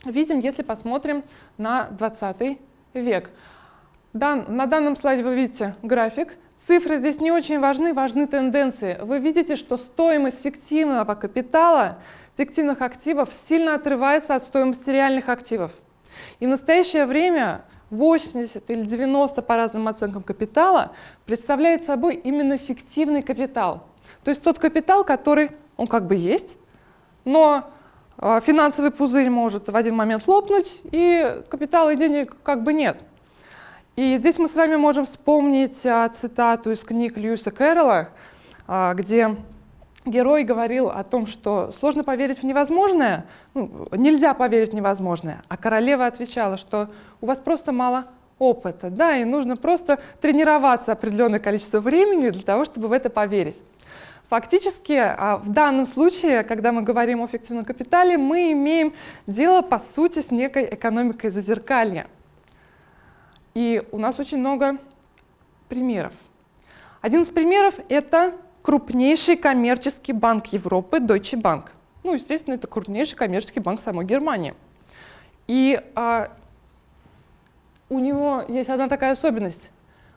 видим, если посмотрим на 20 век? Дан, на данном слайде вы видите график Цифры здесь не очень важны, важны тенденции. Вы видите, что стоимость фиктивного капитала, фиктивных активов сильно отрывается от стоимости реальных активов. И в настоящее время 80 или 90 по разным оценкам капитала представляет собой именно фиктивный капитал. То есть тот капитал, который, он как бы есть, но а, финансовый пузырь может в один момент лопнуть, и капитала и денег как бы нет. И здесь мы с вами можем вспомнить а, цитату из книг Льюиса Кэрролла, а, где герой говорил о том, что сложно поверить в невозможное, ну, нельзя поверить в невозможное, а королева отвечала, что у вас просто мало опыта, да, и нужно просто тренироваться определенное количество времени для того, чтобы в это поверить. Фактически, а, в данном случае, когда мы говорим о фиктивном капитале, мы имеем дело, по сути, с некой экономикой зазеркалья. И у нас очень много примеров. Один из примеров — это крупнейший коммерческий банк Европы, Deutsche Bank. Ну, естественно, это крупнейший коммерческий банк самой Германии. И а, у него есть одна такая особенность.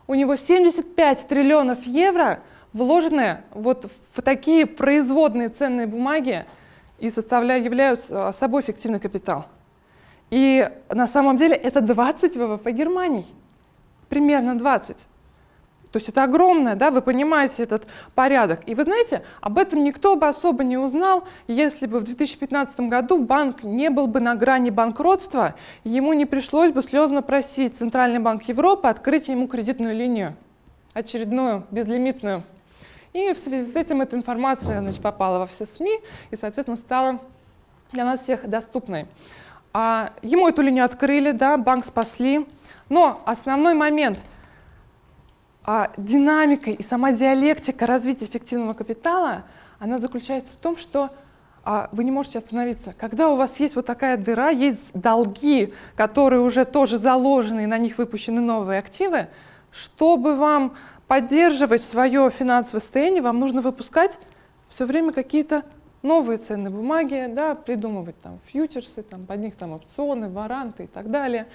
У него 75 триллионов евро вложены вот в такие производные ценные бумаги и составляют, являются собой фиктивный капитал. И на самом деле это 20 ВВП Германии. Примерно 20. То есть это огромное, да, вы понимаете этот порядок. И вы знаете, об этом никто бы особо не узнал, если бы в 2015 году банк не был бы на грани банкротства, ему не пришлось бы слезно просить Центральный банк Европы открыть ему кредитную линию, очередную, безлимитную. И в связи с этим эта информация значит, попала во все СМИ и, соответственно, стала для нас всех доступной. А ему эту линию открыли, да, банк спасли. Но основной момент – а динамика и сама диалектика развития эффективного капитала, она заключается в том, что а, вы не можете остановиться. Когда у вас есть вот такая дыра, есть долги, которые уже тоже заложены, и на них выпущены новые активы, чтобы вам поддерживать свое финансовое состояние, вам нужно выпускать все время какие-то новые ценные бумаги, да, придумывать там фьючерсы, там, под них там опционы, варанты и так далее.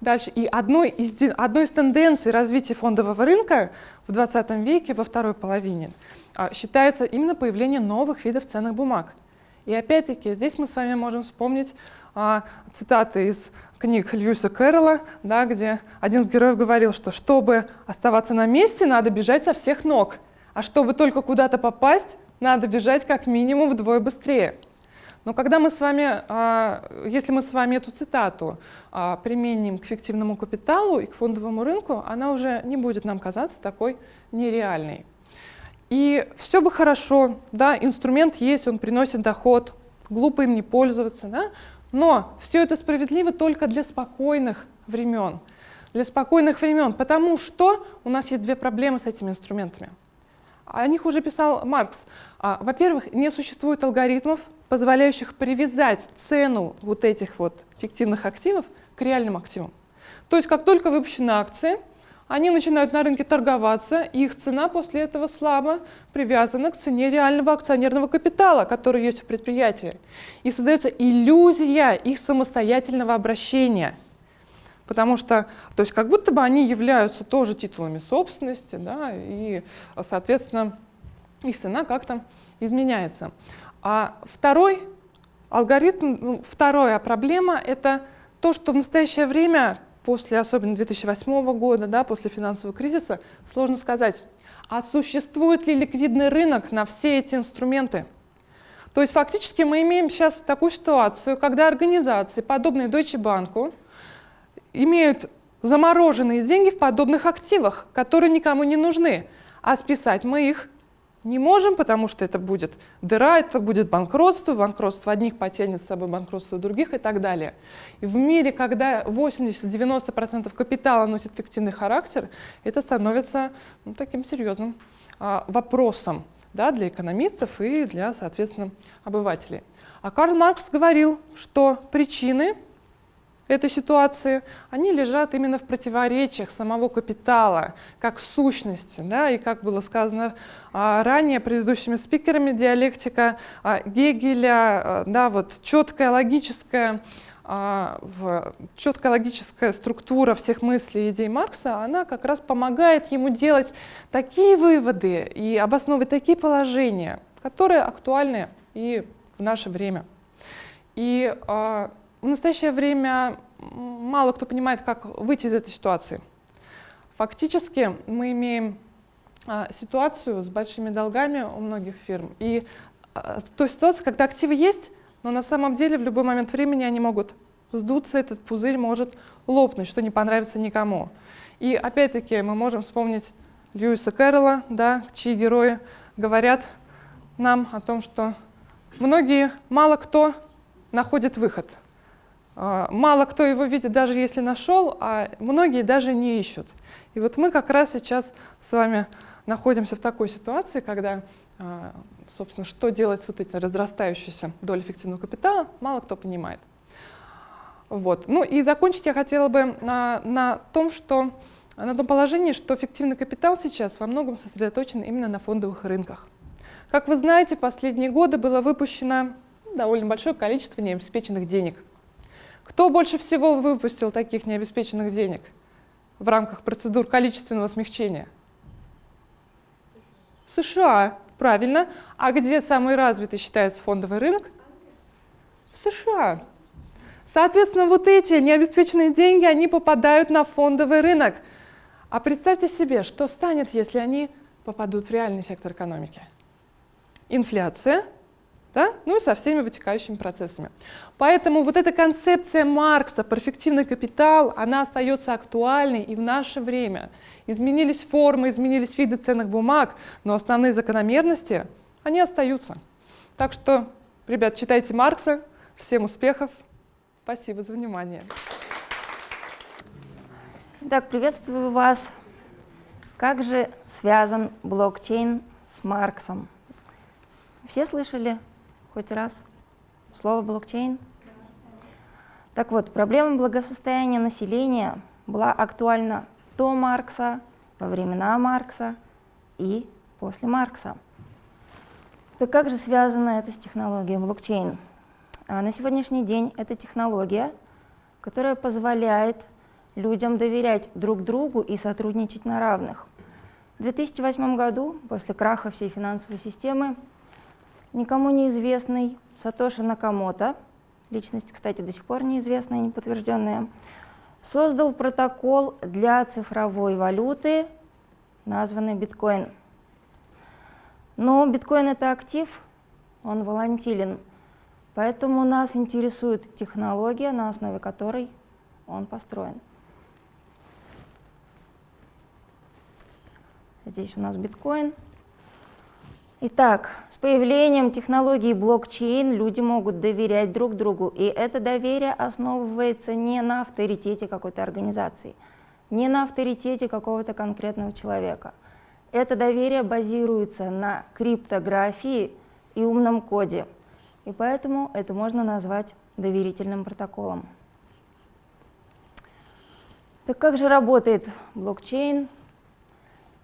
Дальше. И одной из, одной из тенденций развития фондового рынка в 20 веке, во второй половине, а, считается именно появление новых видов ценных бумаг. И опять-таки здесь мы с вами можем вспомнить а, цитаты из книг Льюиса Кэрролла, да, где один из героев говорил, что чтобы оставаться на месте, надо бежать со всех ног, а чтобы только куда-то попасть, надо бежать как минимум вдвое быстрее. Но когда мы с вами, а, если мы с вами эту цитату а, применим к фиктивному капиталу и к фондовому рынку, она уже не будет нам казаться такой нереальной. И все бы хорошо, да, инструмент есть, он приносит доход, глупо им не пользоваться, да, но все это справедливо только для спокойных времен. Для спокойных времен, потому что у нас есть две проблемы с этими инструментами. О них уже писал Маркс. А, во-первых, не существует алгоритмов, позволяющих привязать цену вот этих вот фиктивных активов к реальным активам. То есть как только выпущены акции, они начинают на рынке торговаться, и их цена после этого слабо привязана к цене реального акционерного капитала, который есть у предприятия. И создается иллюзия их самостоятельного обращения. Потому что, то есть как будто бы они являются тоже титулами собственности, да, и, соответственно, их цена как-то изменяется. А второй алгоритм, ну, вторая проблема — это то, что в настоящее время, после особенно 2008 года, да, после финансового кризиса, сложно сказать, а существует ли ликвидный рынок на все эти инструменты. То есть фактически мы имеем сейчас такую ситуацию, когда организации, подобные Deutsche Bank, имеют замороженные деньги в подобных активах, которые никому не нужны, а списать мы их не можем, потому что это будет дыра, это будет банкротство, банкротство одних потянет с собой банкротство других и так далее. И в мире, когда 80-90% капитала носит фиктивный характер, это становится ну, таким серьезным а, вопросом да, для экономистов и для, соответственно, обывателей. А Карл Маркс говорил, что причины этой ситуации, они лежат именно в противоречиях самого капитала, как сущности. Да? И как было сказано а, ранее предыдущими спикерами, диалектика а, Гегеля, а, да, вот, четкая логическая четкая логическая структура всех мыслей и идей Маркса, она как раз помогает ему делать такие выводы и обосновывать такие положения, которые актуальны и в наше время. И в настоящее время мало кто понимает, как выйти из этой ситуации. Фактически мы имеем а, ситуацию с большими долгами у многих фирм. И а, то ситуация, когда активы есть, но на самом деле в любой момент времени они могут сдуться, этот пузырь может лопнуть, что не понравится никому. И опять-таки мы можем вспомнить Льюиса Кэрролла, да, чьи герои говорят нам о том, что многие, мало кто находит выход – мало кто его видит, даже если нашел, а многие даже не ищут. И вот мы как раз сейчас с вами находимся в такой ситуации, когда, а, собственно, что делать с вот этим разрастающейся долей эффективного капитала, мало кто понимает. Вот. Ну и закончить я хотела бы на, на том, что на том положении, что эффективный капитал сейчас во многом сосредоточен именно на фондовых рынках. Как вы знаете, последние годы было выпущено довольно большое количество необеспеченных денег. Кто больше всего выпустил таких необеспеченных денег в рамках процедур количественного смягчения? США, правильно. А где самый развитый считается фондовый рынок? В США. Соответственно, вот эти необеспеченные деньги, они попадают на фондовый рынок. А представьте себе, что станет, если они попадут в реальный сектор экономики? Инфляция, да? ну и со всеми вытекающими процессами. Поэтому вот эта концепция Маркса про эффективный капитал, она остается актуальной и в наше время. Изменились формы, изменились виды ценных бумаг, но основные закономерности, они остаются. Так что, ребят, читайте Маркса. Всем успехов! Спасибо за внимание. Итак, приветствую вас. Как же связан блокчейн с Марксом? Все слышали хоть раз слово блокчейн? Так вот, проблема благосостояния населения была актуальна до Маркса, во времена Маркса и после Маркса. Так как же связано это с технологией блокчейн? А на сегодняшний день это технология, которая позволяет людям доверять друг другу и сотрудничать на равных. В 2008 году, после краха всей финансовой системы, никому неизвестный Сатоши Накамото, личность, кстати, до сих пор неизвестная, неподтвержденная, создал протокол для цифровой валюты, названный биткоин. Но биткоин — это актив, он волатилен — Поэтому нас интересует технология, на основе которой он построен. Здесь у нас биткоин. Итак, с появлением технологии блокчейн люди могут доверять друг другу, и это доверие основывается не на авторитете какой-то организации, не на авторитете какого-то конкретного человека. Это доверие базируется на криптографии и умном коде – и поэтому это можно назвать доверительным протоколом. Так как же работает блокчейн?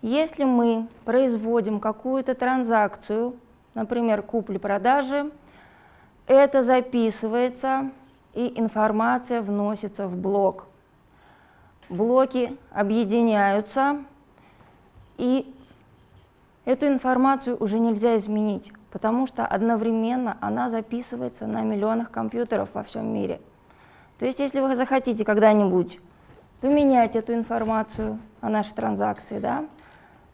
Если мы производим какую-то транзакцию, например, купли-продажи, это записывается и информация вносится в блок. Блоки объединяются, и эту информацию уже нельзя изменить потому что одновременно она записывается на миллионах компьютеров во всем мире. То есть если вы захотите когда-нибудь поменять эту информацию о нашей транзакции, да,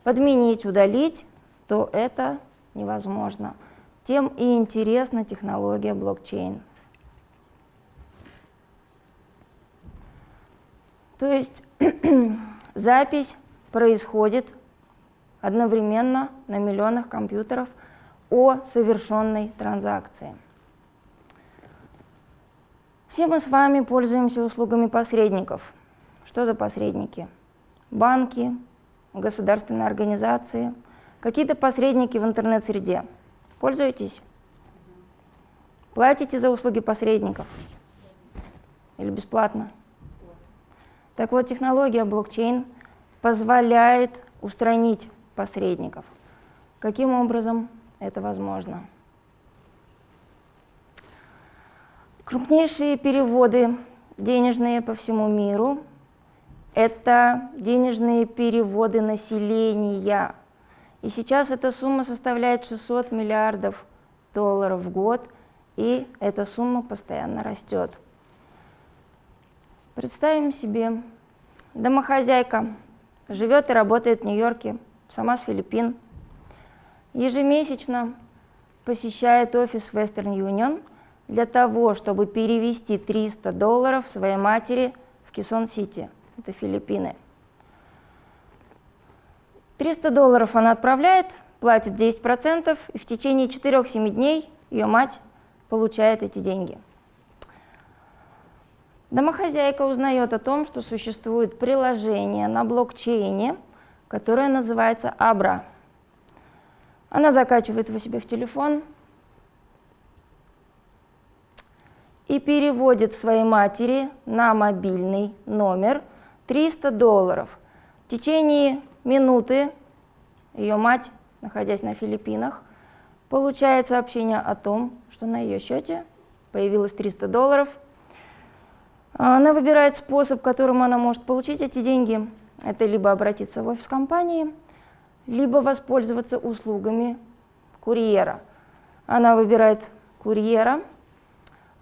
подменить, удалить, то это невозможно. Тем и интересна технология блокчейн. То есть запись происходит одновременно на миллионах компьютеров – о совершенной транзакции. Все мы с вами пользуемся услугами посредников. Что за посредники? Банки, государственные организации, какие-то посредники в интернет-среде. Пользуетесь? Платите за услуги посредников? Или бесплатно? Так вот, технология блокчейн позволяет устранить посредников. Каким образом? это возможно. Крупнейшие переводы денежные по всему миру – это денежные переводы населения. И сейчас эта сумма составляет 600 миллиардов долларов в год, и эта сумма постоянно растет. Представим себе, домохозяйка живет и работает в Нью-Йорке, сама с Филиппин, ежемесячно посещает офис Western Union для того, чтобы перевести 300 долларов своей матери в Кисон-Сити, это Филиппины. 300 долларов она отправляет, платит 10%, и в течение 4-7 дней ее мать получает эти деньги. Домохозяйка узнает о том, что существует приложение на блокчейне, которая называется Абра. Она закачивает его себе в телефон и переводит своей матери на мобильный номер 300 долларов. В течение минуты ее мать, находясь на Филиппинах, получает сообщение о том, что на ее счете появилось 300 долларов. Она выбирает способ, которым она может получить эти деньги. Это либо обратиться в офис компании, либо воспользоваться услугами курьера. Она выбирает курьера,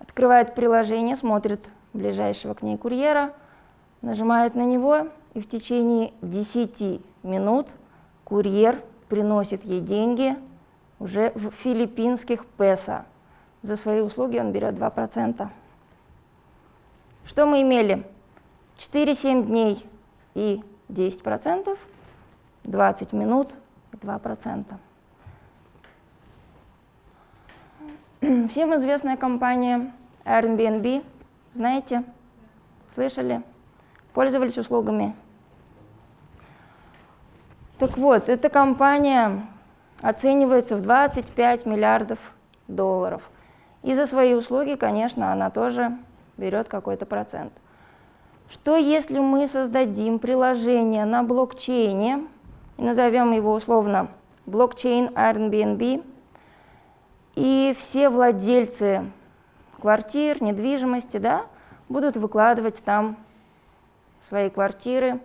открывает приложение, смотрит ближайшего к ней курьера, нажимает на него, и в течение 10 минут курьер приносит ей деньги уже в филиппинских песо. За свои услуги он берет 2%. Что мы имели? 4-7 дней и 10%, 20 минут и 2%. Всем известная компания Airbnb, знаете? Слышали? Пользовались услугами? Так вот, эта компания оценивается в 25 миллиардов долларов. И за свои услуги, конечно, она тоже берет какой-то процент. Что если мы создадим приложение на блокчейне, и назовем его условно блокчейн Airbnb, и все владельцы квартир, недвижимости, да, будут выкладывать там свои квартиры.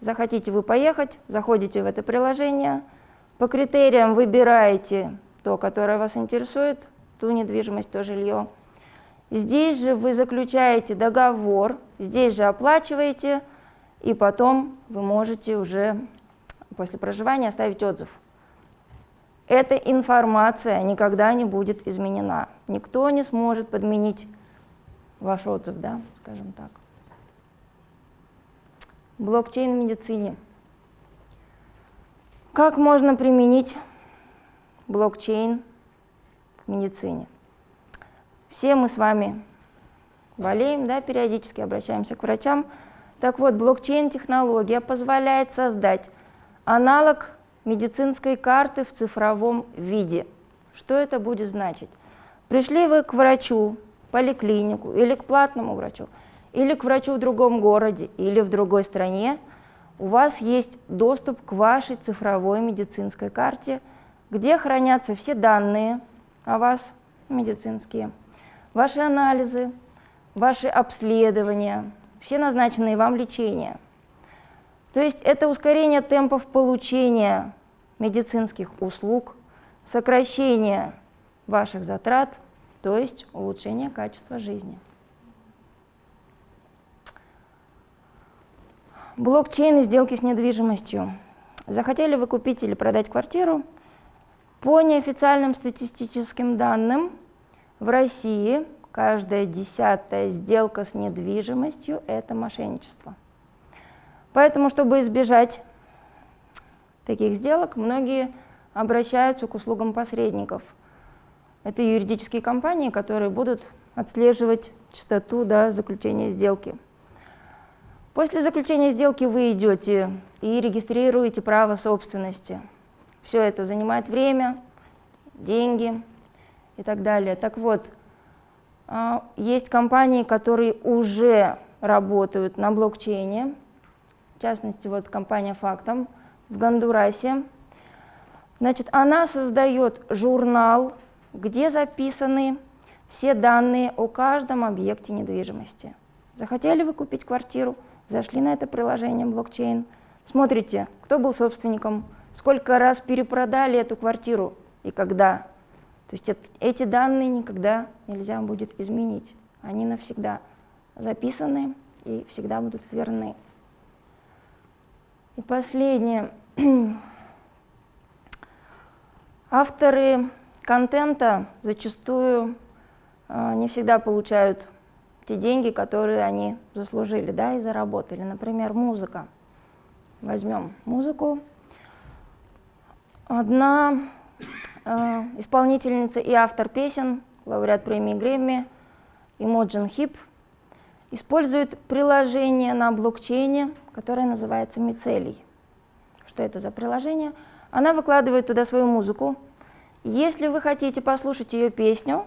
Захотите вы поехать, заходите в это приложение, по критериям выбираете то, которое вас интересует, ту недвижимость, то жилье. Здесь же вы заключаете договор, здесь же оплачиваете, и потом вы можете уже после проживания оставить отзыв. Эта информация никогда не будет изменена. Никто не сможет подменить ваш отзыв, да, скажем так. Блокчейн в медицине. Как можно применить блокчейн в медицине? Все мы с вами болеем, да, периодически обращаемся к врачам. Так вот, блокчейн-технология позволяет создать аналог медицинской карты в цифровом виде. Что это будет значить? Пришли вы к врачу, поликлинику или к платному врачу, или к врачу в другом городе или в другой стране, у вас есть доступ к вашей цифровой медицинской карте, где хранятся все данные о вас медицинские, ваши анализы, ваши обследования, все назначенные вам лечения. То есть это ускорение темпов получения медицинских услуг, сокращение ваших затрат, то есть улучшение качества жизни. Блокчейн и сделки с недвижимостью. Захотели вы купить или продать квартиру? По неофициальным статистическим данным, в России каждая десятая сделка с недвижимостью – это мошенничество. Поэтому, чтобы избежать таких сделок, многие обращаются к услугам посредников. Это юридические компании, которые будут отслеживать частоту до заключения сделки. После заключения сделки вы идете и регистрируете право собственности. Все это занимает время, деньги и так далее. Так вот, а, есть компании, которые уже работают на блокчейне, в частности, вот компания Фактом в Гондурасе. Значит, она создает журнал, где записаны все данные о каждом объекте недвижимости. Захотели вы купить квартиру – зашли на это приложение блокчейн, смотрите, кто был собственником, сколько раз перепродали эту квартиру и когда. То есть эти данные никогда нельзя будет изменить. Они навсегда записаны и всегда будут верны. И последнее. Авторы контента зачастую э, не всегда получают те деньги, которые они заслужили, да, и заработали. Например, музыка. Возьмем музыку. Одна э, исполнительница и автор песен, лауреат премии Грэмми, Имоджин Хип, использует приложение на блокчейне, которое называется Мицелий. что это за приложение. Она выкладывает туда свою музыку. Если вы хотите послушать ее песню,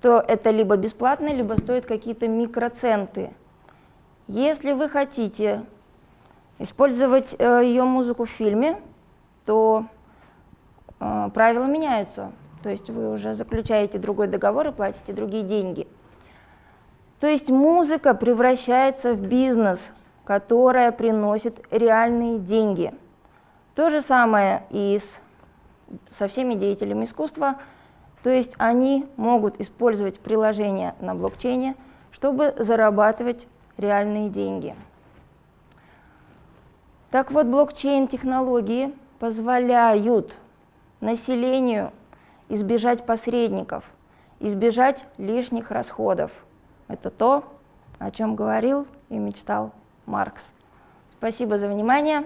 то это либо бесплатно, либо стоит какие-то микроценты. Если вы хотите использовать э, ее музыку в фильме, то э, правила меняются. То есть вы уже заключаете другой договор и платите другие деньги. То есть музыка превращается в бизнес, которая приносит реальные деньги. То же самое и с, со всеми деятелями искусства. То есть они могут использовать приложения на блокчейне, чтобы зарабатывать реальные деньги. Так вот, блокчейн-технологии позволяют населению избежать посредников, избежать лишних расходов. Это то, о чем говорил и мечтал Маркс. Спасибо за внимание.